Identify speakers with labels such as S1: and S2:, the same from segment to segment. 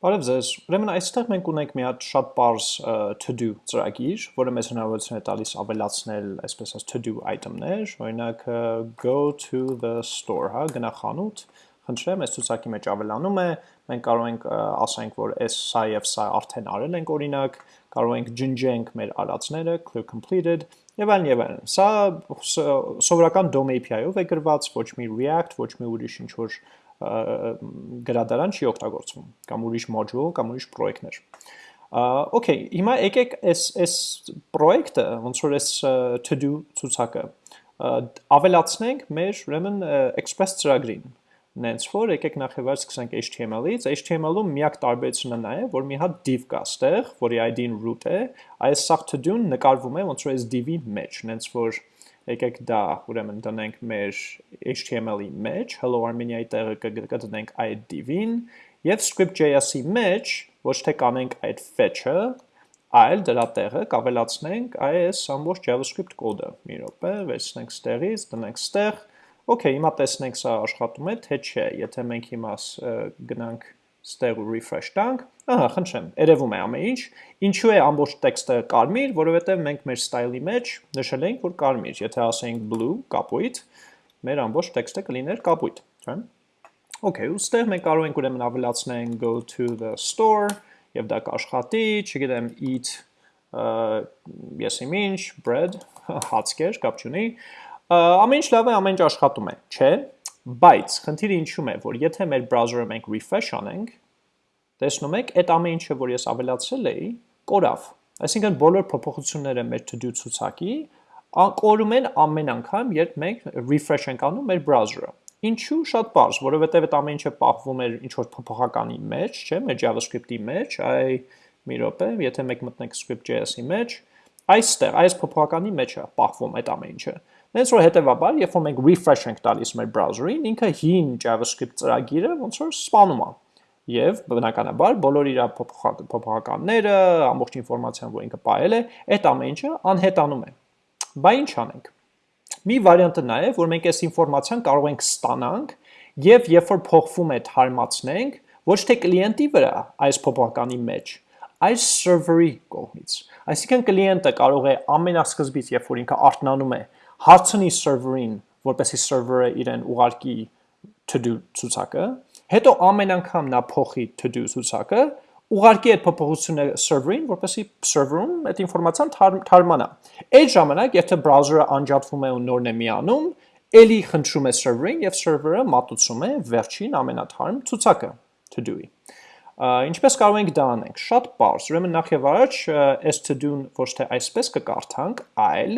S1: Բարև ձեզ։ Ուրեմն այստեղ մենք ունենք մի հատ շատ པարզ to do ծրագիր, որը մեզ հնարավորություն է տալիս ավելացնել, այսպես ասած to do item-ներ, օրինակ go to the store, հա, գնա խանութ, խնդրեմ, այս ցուցակի մեջ ավելանում է, մենք կարող ենք ասենք, որ այս սա եւ սա արդեն արել ենք օրինակ, կարող ենք ջնջենք մեր արածները, clear completed, եւ այլն եւ այլն։ Սա սովորական DOM API-ով է գրված, ոչ մի React, ոչ մի ուրիշ ինչ որ գրադարան չի օգտագործվում կամ ուրիշ module կամ ուրիշ պրոյեկտներ։ Okay, հիմա եկեք այս այս պրոյեկտը, ոնց որ այս to do ցուցակը ավելացնենք մեր ուրեմն Express ծրագրին։ Նենց որ եկեք նախևար սկսենք HTML-ից, HTML-ում միակ տարբերությունը նա է, որ մի հատ div կա ստեղ, որի ID-ն root է, այս սաղ to do-ն նկարվում է ոնց որ այս div-ի մեջ, նենց որ եկեք դա ուրեմն դնենք մեր HTML-ի մեջ, hello Armenia-ի տեղը կդնենք այդ div-ին եւ script.js-ի մեջ ոչ թե կանենք այդ fetch-ը, այլ դրա տեղը կավելացնենք այս ամբողջ JavaScript կոդը։ Մի րոպե, վերցնենք ստեղից, դնենք ստեղ։ Okay, հիմա տեսնենք սա աշխատում է, թե չէ։ Եթե մենք հիմա գնանք ստեղ ու refresh տանք, ահա, խնդրեմ, երևում է ամեն ինչ։ Ինչու է ամբողջ տեքստը կարմիր, որովհետև մենք մեր style-ի մեջ նշել ենք, որ կարմիր, եթե ասենք blue, կապույտ, մեր ամբողջ տեքստը կլիներ կապույտ, չէ՞։ Okay, ու ստեղ մենք կարող ենք ուրեմն ավելացնենք go to the store եւ դա կաշխատի, չգիտեմ, eat ես ինչ, bread, հացկեր, կապ չունի։ Ամեն ինչ լավ է, ամեն ինչ աշխատում է, չէ՞։ Բայց խնդիրը ինչու՞մ է, որ եթե մեր browser-ը մենք refresh անենք, տեսնում եք, այդ ամեն ինչը, որ ես ավելացրել էի, կորավ։ Այսինքն բոլոր փոփոխությունները մեր to-do ցուցակի կորում են ամեն անգամ, երբ մենք refresh ենք անում մեր browser-ը։ Ինչու շատ པարզ, որովհետև այդ ամեն ինչը պահվում էր ինչ որ փոփոխականի մեջ, չէ՞, մեր JavaScript-ի մեջ, այ մի րոպե, եթե մենք մտնենք script.js-ի մեջ, այստեղ, այս փոփոխականի մեջ է պահվում այդ ամեն ինչը։ Հենց որ հետևաբար, երբ որ մենք refresh ենք տալիս մեր browser-ին, ինքը հին JavaScript ծրագիրը ոնց որ սպանում է։ Եվ բնականաբար բոլոր իր փոփոխականները, ամբողջ ինֆորմացիան, որ ինքը ողել է, այդ ամեն ինչը անհետանում է։ Բա ինչ անենք։ Մի վարիանտը նա է, որ մենք այս ինֆորմացիան կարող ենք ստանանք եւ երբ որ փոխվում է թարմացնենք, ոչ թե կլիենտի վրա այս փոփոխականի մեջ, այլ server-ի կողմից։ Այսինքն կլիենտը կարող է ամենասկզբից, երբ որ ինքը արթնանում է, հարցնի server-ին, որպեսի server-ը իրեն ուղարկի to-do ցուցակը, հետո ամեն անգամ նա փոխի to-do ցուցակը, ուղարկի այդ փոփոխությունը server-ին, որպեսի server-ում այդ ինֆորմացիան թարմանա։ Այդ ժամանակ, եթե browser-ը անջատվում է ու նորն է միանում, ելի խնդրում է server-ին եւ server-ը մատուցում է վերջին ամենաթարմ ցուցակը to-do-ի։ Ինչպես կարող ենք դա անենք։ Շատ པարզ։ Ուրեմն նախ եւ առաջ այս to-do-ն ոչ թե այսպես կկարդանք, այլ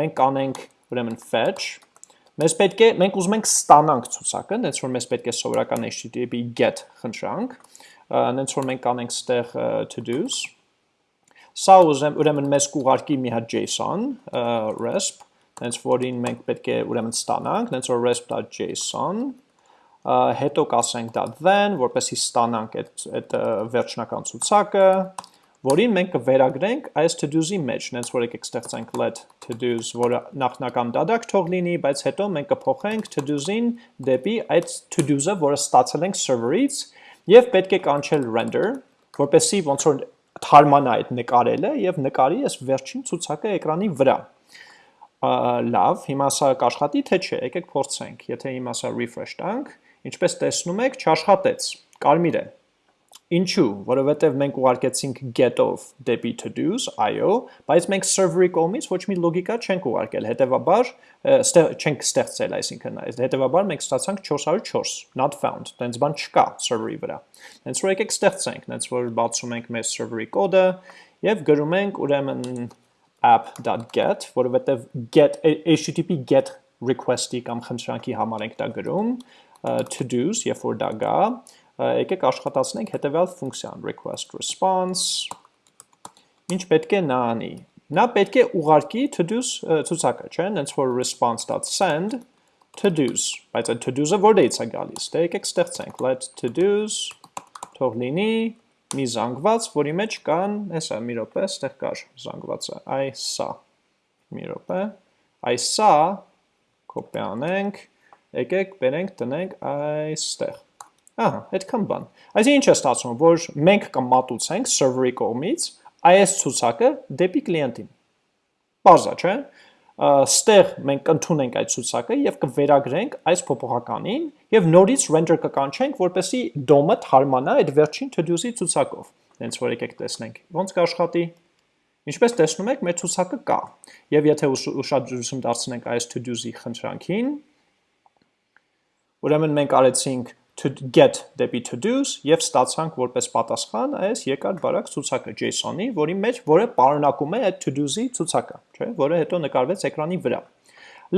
S1: մենք կանենք ուրեմն fetch, մեզ պետք է, մենք ուզում ենք ստանանք ցուցակը, նենց որ մեզ պետք է սովորական HTTP get խնդրանք, նենց որ մենք կանենք ստեղ to-dos, սա ուզեմ, ուրեմն մեզ կուղարկի մի հատ JSON, resp, նենց որին մենք պետք է ուրեմն ստանանք, նենց որ resp.json, հետո կասենք .then, որպեսի ստանանք այդ վերջնական ցուցակը, որին մենք կվերագրենք այս to-dos-ի մեջ, նենց որ եկեք ստեղծենք let to-dos, որը նախնական դադակ թող լինի, բայց հետո մենք կփոխենք to-dos-ին դեպի այդ to-dos-ը, որը ստացել ենք server-ից, եւ պետք է կանչել render, որպեսի ոնց որ թարմանա այդ նկարելը եւ նկարի այս վերջին ցուցակը էկրանի վրա։ Լավ, հիմա սա կաշխատի թե չէ, եկեք փորձենք։ Եթե հիմա սա refresh տանք, ինչպես տեսնում եք, չաշխատեց։ Կարմիր է։ Ինչու, որովհետև մենք ուղարկեցինք get-ով դեպի to-dos, IO, բայց մենք server-ի կողմից ոչ մի լոգիկա չենք ուղարկել, հետևաբար չենք ստեղծել, այսինքն, հետևաբար մենք ստացանք 404, not found, տենց բան չկա server-ի վրա։ Հենց որ եկեք ստեղծենք, հենց որ բացում ենք մեր server-ի կոդը եւ գրում ենք ուրեմն app.get, որովհետև get http get request-ի կամ խնդրանքի համար ենք դա գրում, to-dos, երբ որ դա գա, եկեք աշխատացնենք հետևյալ ֆունկցիան request response ինչ պետք է նա անի նա պետք է ուղարկի to-dos ցուցակը չէ հենց որ response.send to-dos բայց այդ to-dos-ը որտեղից է գալիս դե եկեք ստեղծենք let to-dos թող լինի մի զանգված որի մեջ կան հեսա մի րոպե ստեղ կար զանգվածը այ սա մի րոպե այ սա կոպի անենք եկեք բերենք տնենք այստեղ Ահա, այդքան բան։ Այսինքն ինչ է ստացվում, որ մենք կմատուցենք server-ի կողմից այս ցուցակը դեպի կլիենտին։ Բարձա, չէ՞։ Ստեղ մենք կընդունենք այդ ցուցակը եւ կվերագրենք այս փոփոխականին եւ նորից render կկանչենք, որպեսզի DOM-ը թարմանա այդ վերջին to-do-ի ցուցակով։ Հենց որ եկեք տեսնենք։ Ոնց կաշխատի։ Ինչպես տեսնում եք, մեր ցուցակը կա։ Եվ եթե ուշադրություն դարձնենք այս to-do-ի խնդրանքին, ուրեմն մենք արեցինք to get դեպի to-dos եւ ստացանք որպես պատասխան այս երկար բարակ ցուցակը JSON-ի, որի մեջ որը պարունակում է այդ to-dos-ի ցուցակը, չէ, որը հետո նկարվեց էկրանի վրա։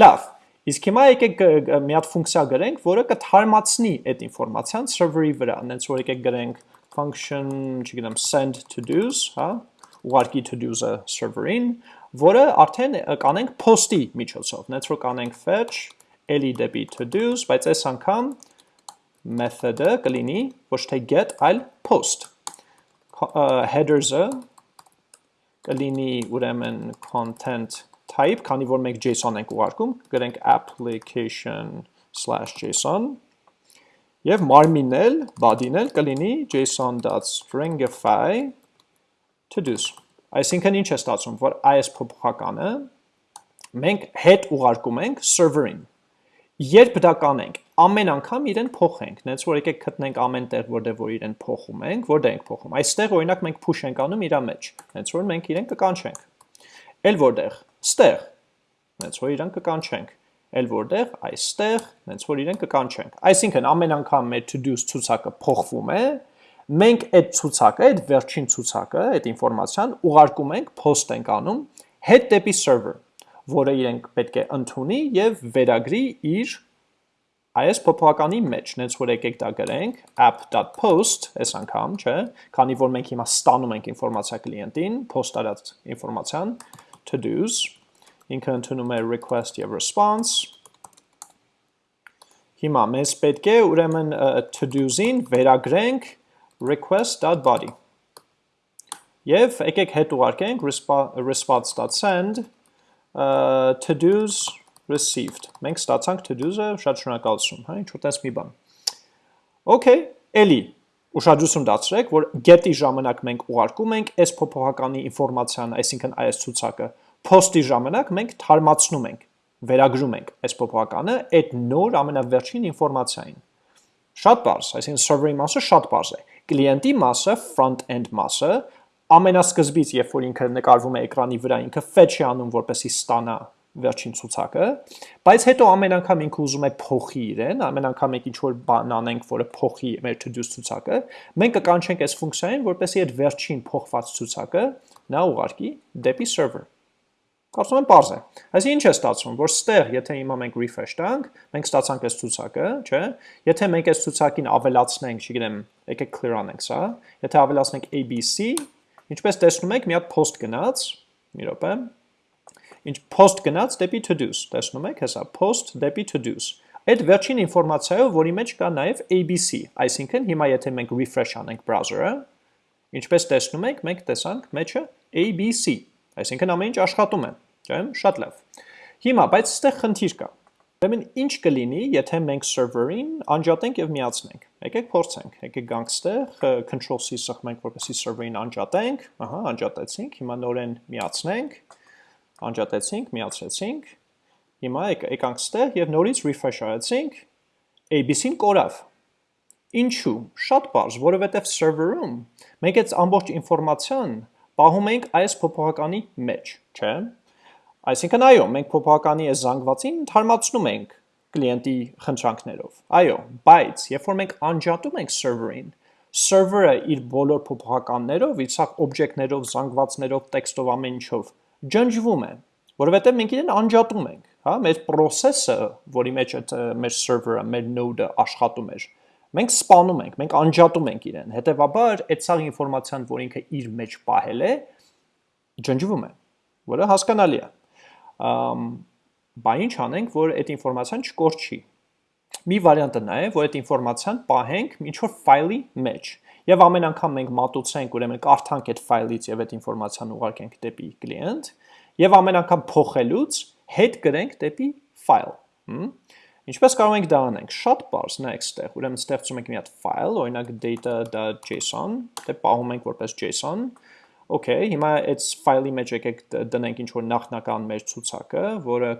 S1: Լավ, իսկ հիմա եկեք մի հատ ֆունկցիա գրենք, որը կթարմացնի այդ ինֆորմացիան server-ի վրա, հենց որ եկեք գրենք function, չգիտեմ, send to-dos, հա, ուղարկի to-dos-ը server-ին, որը արդեն կանենք post-ի միջոցով, հենց որ կանենք fetch էլի դեպի to-dos, բայց այս անգամ method-ը կլինի ոչ թե get, այլ post։ Headers-ը կլինի ուրեմն content type, քանի որ մենք JSON ենք ուղարկում, գրենք application/json եւ մարմինն էլ, body-ն էլ կլինի json.stringify to-dos։ Այսինքն ինչ է ստացվում, որ այս փոփոխականը մենք հետ ուղարկում ենք server-ին Երբ դա կանենք, ամեն անգամ իրեն փոխենք, նենց որ եկեք գտնենք ամեն տեղ, որտեղ որ իրեն փոխում ենք, որտեղ ենք փոխում։ Այստեղ օրինակ մենք push ենք անում իրա մեջ, նենց որ մենք իրեն կկանչենք։ Էլ որտեղ, ստեղ, նենց որ իրեն կկանչենք։ Էլ որտեղ, այստեղ, նենց որ իրեն կկանչենք։ Այսինքն ամեն անգամ մեր to-dos ցուցակը փոխվում է, մենք այդ ցուցակը, այդ վերջին ցուցակը, այդ ինֆորմացիան ուղարկում ենք, post ենք անում հետ դեպի server որը իրենք պետք է ընդունի եւ վերագրի իր այս փոփոխականի մեջ, նենց որ եկեք դա գրենք app.post, այս անգամ, չէ, քանի որ մենք հիմա ստանում ենք ինֆորմացիա կլիենտին, post արած ինֆորմացիան to-dos, ինքը ընդունում է request եւ response, Հիմա մեզ պետք է ուրեմն to-dos-ին վերագրենք request.body։ Եվ եկեք հետ ուղարկենք response.send to-dos received։ Մենք ստացանք to-dos-ը, շատ շնորհակալություն, հա, ինչ որտես մի բան։ Okay, էլի ուշադրություն դարձրեք, որ get-ի ժամանակ մենք ուղարկում ենք այս փոփոխականի ինֆորմացիան, այսինքն այս ցուցակը, post-ի ժամանակ մենք թարմացնում ենք, վերագրում ենք այս փոփոխականը այդ նոր ամենավերջին ինֆորմացիային։ Շատ բարձ, այսինքն server-ի մասը շատ բարձ է։ Կլիենտի մասը, front-end մասը ամենասկզբից, երբ որ ինքը նկարվում է էկրանի վրա, ինքը fetch է անում, որպեսի ստանա վերջին ցուցակը, բայց հետո ամեն անգամ ինքը ուզում է փոխի իրեն, ամեն անգամ մենք ինչ-որ բան անենք, որը փոխի մեր to-do ցուցակը, մենք կկանչենք այս ֆունկցիային, որպեսի այդ վերջին փոխված ցուցակը նա ուղարկի դեպի server։ Կարծում եմ པարզ է։ Այսինքն ինչ է ստացվում, որ ստեղ, եթե հիմա մենք refresh տանք, մենք ստացանք այս ցուցակը, չէ՞։ Եթե մենք այս ցուցակին ավելացնենք, չգիտեմ, եկեք clear անենք սա, եթե ավելացնենք ABC, Ինչպես տեսնում եք, մի հատ post գնաց, մի րոպե, ինչ post գնաց դեպի to-dos, տեսնում եք, հեսա post դեպի to-dos։ Այդ վերջին ինֆորմացիայով, որի մեջ կա նաև ABC, այսինքն հիմա եթե մենք refresh անենք browser-ը, ինչպես տեսնում եք, մենք տեսանք մեջը ABC, այսինքն ամեն ինչ աշխատում է, չէ՞, շատ լավ։ Հիմա, բայց այստեղ խնդիր կա։ Ուրեմն ինչ կլինի, եթե մենք server-ին անջատենք եւ միացնենք։ Եկեք փորձենք։ Եկեք գանք ստեղ, control C սխմենք, որպեսզի server-ին անջատենք։ Ահա, անջատեցինք։ Հիմա նորեն միացնենք։ Անջատեցինք, միացրեցինք։ Հիմա եկանք ստեղ եւ նորից refresh արեցինք։ ABC-ն կորավ։ Ինչու։ Շատ բարձ, որովհետեւ server-ում մենք այդ ամբողջ ինֆորմացիան պահում ենք այս փոփոխականի մեջ, չէ՞։ Այսինքն այո, մենք փոփոխականի այս զանգվածին թարմացնում ենք կլիենտի խնդրանքներով։ Այո, բայց երբ որ մենք անջատում ենք server-ին, server-ը իր բոլոր փոփոխականներով, իր սաղ օբյեկտներով, զանգվածներով, տեքստով ամեն ինչով ջնջվում է, որովհետև մենք իրեն անջատում ենք, հա, մեր process-ը, որի մեջ այդ մեր server-ը, մեր node-ը աշխատում էր, մենք սպանում ենք, մենք անջատում ենք իրեն։ Հետևաբար, այդ սաղ ինֆորմացիան, որ ինքը իր մեջ պահել է, ջնջվում է, որը հասկանալի է բա ինչ անենք, որ այդ ինֆորմացիան չկորչի։ Մի վարիանտը նա է, որ այդ ինֆորմացիան պահենք ինչ-որ ֆայլի մեջ։ Եվ ամեն անգամ մենք մատուցենք, ուրեմն կարդանք այդ ֆայլից եւ այդ ինֆորմացիան ուղարկենք դեպի կլիենտ, եւ ամեն անգամ փոխելուց հետ գրենք դեպի ֆայլ։ Ինչպես կարող ենք դա անենք։ Շատ բարձ նայեք ստեղ, ուրեմն ստեղծում ենք մի հատ file, օրինակ data.json, դե պահում ենք որպես JSON։ Okay, հիմա այդ file-ի մեջ եկեք դնենք ինչ որ նախնական մեր ցուցակը, որը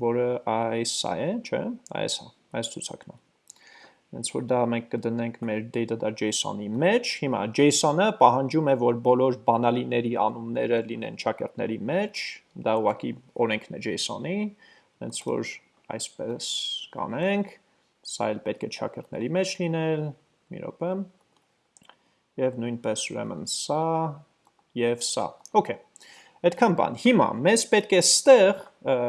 S1: որը այս է, չէ՞, այս է, այս ցուցակն է։ Հենց որ դա մենք կդնենք մեր data.json-ի մեջ, հիմա JSON-ը պահանջում է, որ բոլոր բանալիների անունները լինեն ճակերտների մեջ, դա ուղղակի օրենքն է JSON-ի, հենց որ այսպես կանենք, սա էլ պետք է ճակերտների մեջ լինել, մի րոպե, և նույնպես ուրեմն սա, և սա, okay, այդքան բան, հիմա մեզ պետք է ստեղ,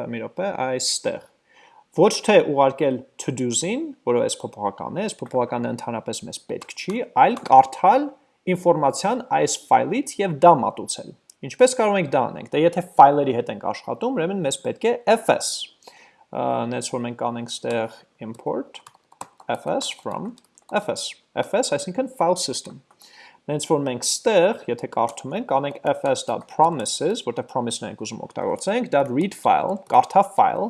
S1: մի րոպե, այստեղ, ոչ թե ուղարկել to-dos-ին, որով այս փոփոխական է, այս փոփոխականը ընդհանրապես մեզ պետք չի, այլ կարդալ ինֆորմացիան այս ֆայլից և դա մատուցել։ Ինչպես կարող ենք դա անենք, դե եթե ֆայլերի հետ ենք աշխատում, ուրեմն մեզ պետք է fs, նենց որ մենք անենք ստեղ import fs from fs, fs այսինքն file system, նենց որ մենք ստեղ, եթե կարդում ենք, անենք fs.promises, որտեղ promise-ն ենք ուզում օգտագործենք, .read file, կարդա file,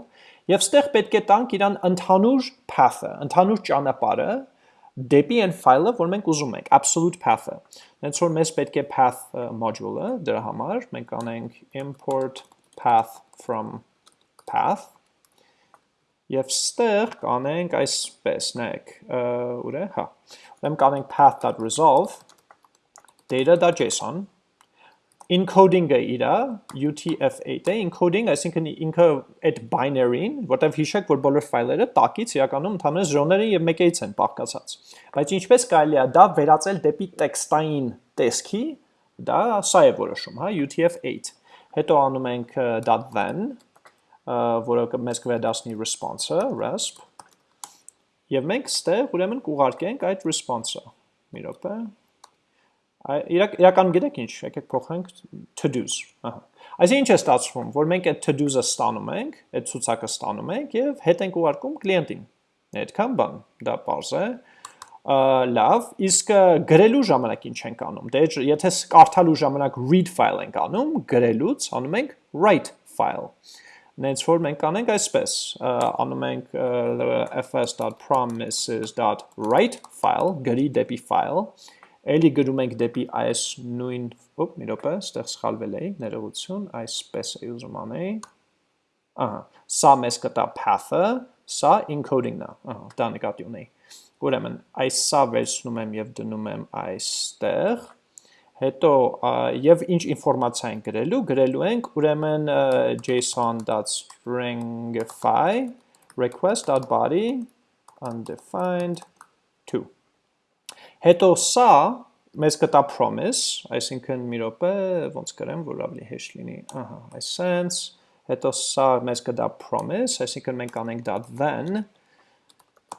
S1: եւ ստեղ պետք է տանք իրան ընդհանուր path-ը, ընդհանուր ճանապարհը, դեպի այն file-ը, որ մենք ուզում ենք, absolute path-ը։ Հենց որ մեզ պետք է path module-ը, դրա համար մենք անենք import path from path Եվ ստեղ կանենք այսպես, նայեք, ուր է, հա, ուրեմն կանենք path.resolve data.json encoding-ը իրա UTF-8 է, encoding, այսինքն ինքը այդ binary-ին, որտեղ հիշեք, որ բոլոր ֆայլերը տակից իրականում ընդհանրապես ժոները եւ մեկից են բաղկացած։ Բայց ինչպես կարելի է դա վերածել դեպի տեքստային տեսքի, դա սա է որոշում, հա, UTF-8։ Հետո անում ենք .then որը մեզ կվերադասնի response-ը, resp, և մենք ստեղ ուրեմն կուղարկենք այդ response-ը, մի ռոպե, իրական գիտեք ինչ, եկեք փոխենք to-dos, այս ինչ է ստացվում, որ մենք այդ to-dos-ը ստանում ենք, այդ ցուցակը ստանում ենք և հետ ենք ուղարկում կլիենտին, այդքան բան, դա պարզ է, լավ, իսկ գրելու ժամանակ ինչ ենք անում, դե եթե կարդալու ժամանակ read file ենք անում, գրելուց անում ենք write file, նենց որ մենք անենք այսպես, անում ենք fs.promises.write file, գրի դեպի file, էլի գրում ենք դեպի այս նույն, ոպ, մի ռոպե, ստեղ սխալվել էի, ներողություն, այսպես է ուզում անեի, ահա, սա մեզ կտա path-ը, սա encoding-ն է, ահա, դա նկատի ունեի, ուրեմն, այս սա վերցնում եմ և դնում եմ այստեղ, Հետո եւ ինչ ինֆորմացիա ենք գրելու, գրելու ենք ուրեմն json.stringify request.body undefined 2 Հետո սա մեզ կտա promise, այսինքն մի րոպե, ոնց գրեմ, որ ավելի հեշտ լինի, ահա, այս sense, հետո սա մեզ կտա promise, այսինքն մենք անենք .then,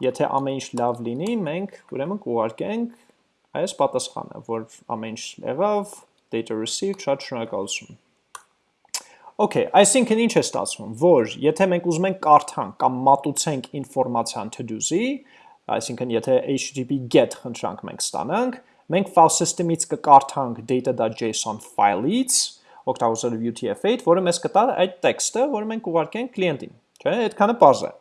S1: եթե ամեն ինչ լավ լինի, մենք ուրեմն կուղարկենք այս պատասխանը, որ ամեն ինչ եղավ, data received, շատ շնորհակալություն։ Okay, այսինքն ինչ է ստացվում, որ եթե մենք ուզում ենք կարդանք կամ մատուցենք ինֆորմացիան to-do-ի, այսինքն եթե http get խնդրանք մենք ստանանք, մենք file system-ից կկարդանք data.json file-ից, օգտագործելով UTF-8, որը մեզ կտա այդ տեքստը, որը մենք ուղարկենք կլիենտին, չէ՞, այդքանը բարձ է։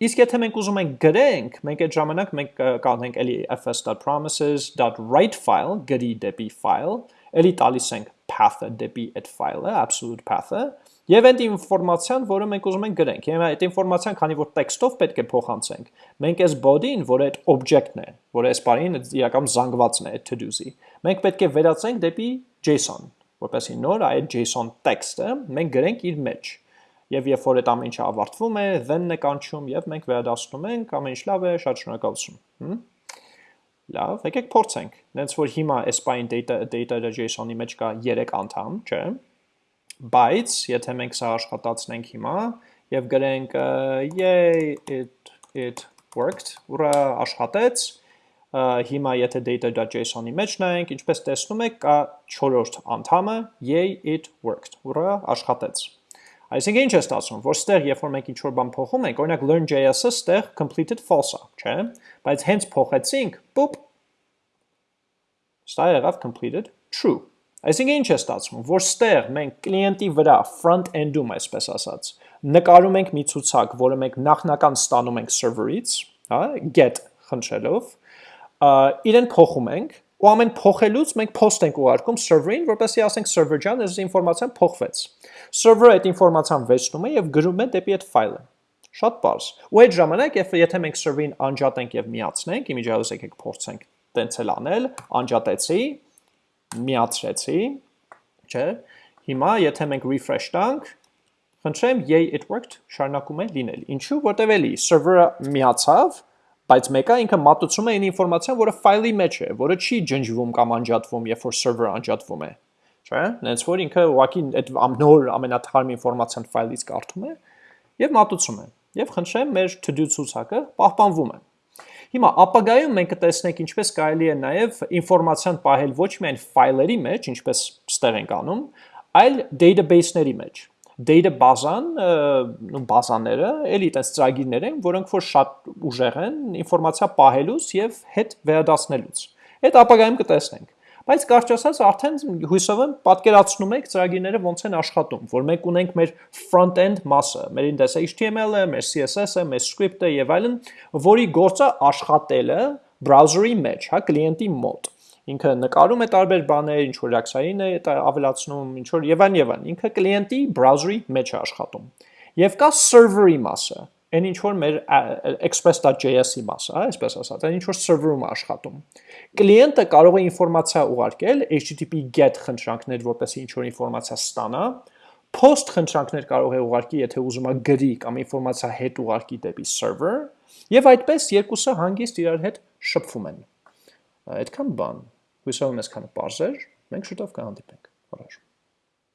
S1: Իսկ եթե մենք ուզում ենք գրենք, մենք այդ ժամանակ մենք կանենք էլի fs.promises.write file, գրի դեպի file, էլի տալիս ենք path-ը դեպի այդ file-ը, absolute path-ը, եւ այդ ինֆորմացիան, որը մենք ուզում ենք գրենք։ Հիմա այդ ինֆորմացիան, քանի որ տեքստով պետք է փոխանցենք, մենք այս body-ին, որը այդ object-ն է, որը այս բարին իրական զանգվածն է այդ to-dos-ի, մենք պետք է վերածենք դեպի JSON, որպեսզի նոր այդ JSON տեքստը մենք գրենք իր մեջ եւ երբ որ այդ ամեն ինչը ավարտվում է, then-ն է կանչում եւ մենք վերադասնում ենք, ամեն ինչ լավ է, շատ շնորհակալություն։ Լավ, եկեք փորձենք։ Նենց որ հիմա Aspine data data.json-ի մեջ կա 3 անդամ, չէ՞։ Բայց եթե մենք սա աշխատացնենք հիմա եւ գրենք yay it it worked, ուրա աշխատեց, հիմա եթե data.json-ի մեջ նայենք, ինչպես տեսնում եք, կա 4-րդ անդամը yay it worked, ուրա աշխատեց։ Այսինքն ինչ է ստացվում, որ ստեղ երբ որ մենք ինչ-որ բան փոխում ենք, օրինակ learn.js-ը ստեղ completed false է, չէ՞, բայց հենց փոխեցինք, պուպ, ստա եղավ completed true։ Այսինքն ինչ է ստացվում, որ ստեղ մենք կլիենտի վրա front end-ում, այսպես ասած, նկարում ենք մի ցուցակ, որը մենք նախնական ստանում ենք server-ից, հա, get խնդրելով, իրեն փոխում ենք, ու ամեն փոխելուց մենք post ենք ուղարկում server-ին, որպեսզի ասենք server ջան, այս ինֆորմացիան փոխվեց։ Server-ը այդ ինֆորմացիան վերցնում է եւ գրում է դեպի այդ ֆայլը։ Շատ բարձ։ Ու այդ ժամանակ, եթե մենք server-ին անջատենք եւ միացնենք, իմիջիայլոց եկեք փորձենք տենց էլ անել, անջատեցի, միացրեցի, չէ։ Հիմա եթե մենք refresh տանք, խնդրեմ, yay it worked, շարունակում է լինել։ Ինչու, որտեվ էլի server-ը միացավ, բայց մեկը ինքը մատուցում է այն ինֆորմացիան, որը ֆայլի մեջ է, որը չի ջնջվում կամ անջատվում, երբ որ server-ը անջատվում է։ Չէ՞։ Նենց որ ինքը ուղղակի այդ նոր ամենաթարմ ինֆորմացիան ֆայլից կարդում է եւ մատուցում է։ Եւ խնդրեմ, մեր to-do ցուցակը պահպանվում է։ Հիմա ապագայում մենք կտեսնենք ինչպես կարելի է նաև ինֆորմացիան պահել ոչ միայն ֆայլերի մեջ, ինչպես ստեղ ենք անում, այլ database-ների մեջ data բազան, նո բազաները, էլի այդպես ծրագիրներ են, որոնք որ շատ ուժեղ են ինֆորմացիա պահելուց եւ հետ վերադասնելուց։ Այդ ապագայում կտեսնենք։ Բայց կարճ ասած արդեն հույսով եմ պատկերացնում եք ծրագիրները ոնց են աշխատում, որ մենք ունենք մեր front-end մասը, մեր index HTML-ը, մեր CSS-ը, մեր script-ը եւ այլն, որի գործը աշխատելը browser-ի մեջ, հա, կլիենտի մոտ ինքը նկարում է տարբեր բաներ, ինչ որ reaction-ին է ավելացնում, ինչ որ եւ այն եւ այն։ Ինքը կլիենտի browser-ի մեջ է աշխատում։ Եվ կա server-ի մասը, այն ինչ որ մեր express.js-ի մասը, այսպես ասած, այն ինչ որ server-ում աշխատում։ Կլիենտը կարող է ինֆորմացիա ուղարկել HTTP GET խնդրանքներ, որպեսզի ինչ որ ինֆորմացիա ստանա, post խնդրանքներ կարող է ուղարկի, եթե ուզում է գրի կամ ինֆորմացիա հետ ուղարկի դեպի server, եւ այդպես երկուսը հանգիստ իրար հետ շփվում են։ Այդքան բան։ Հույսով եմ այսքանը բարձր, մենք շուտով կհանդիպենք։ Առաջ